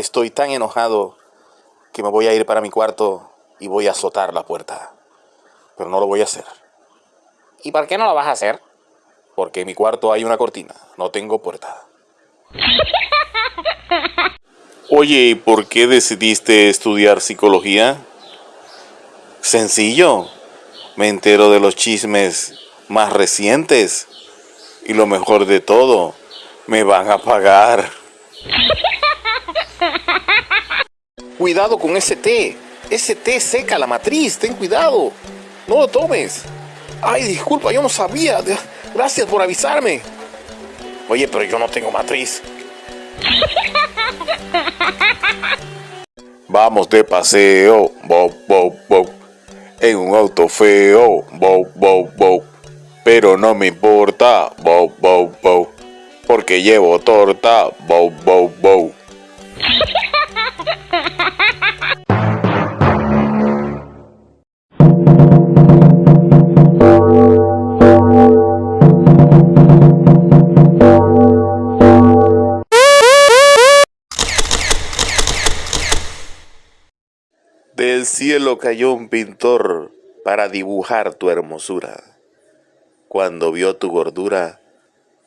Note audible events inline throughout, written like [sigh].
Estoy tan enojado que me voy a ir para mi cuarto y voy a azotar la puerta. Pero no lo voy a hacer. ¿Y por qué no lo vas a hacer? Porque en mi cuarto hay una cortina, no tengo puerta. [laughs] Oye, ¿por qué decidiste estudiar psicología? Sencillo. Me entero de los chismes más recientes. Y lo mejor de todo, me van a pagar. [laughs] Cuidado con ese té. Ese té seca la matriz. Ten cuidado. No lo tomes. Ay, disculpa, yo no sabía. Gracias por avisarme. Oye, pero yo no tengo matriz. [laughs] Vamos de paseo, bo, bo, bo. En un auto feo, bo, bo, bo. Pero no me importa, bo, bo, bo. Porque llevo torta, bo, bo, bo. Del cielo cayó un pintor para dibujar tu hermosura. Cuando vio tu gordura,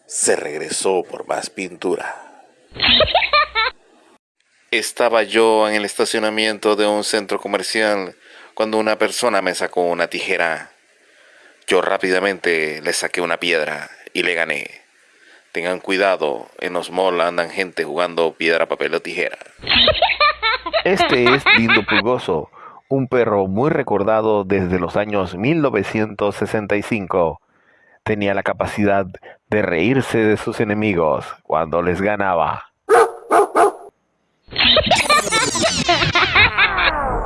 se regresó por más pintura. [laughs] Estaba yo en el estacionamiento de un centro comercial cuando una persona me sacó una tijera. Yo rápidamente le saqué una piedra y le gané. Tengan cuidado, en los malls andan gente jugando piedra, papel o tijera. [laughs] Este es Lindo Pulgoso, un perro muy recordado desde los años 1965. Tenía la capacidad de reírse de sus enemigos cuando les ganaba. [laughs]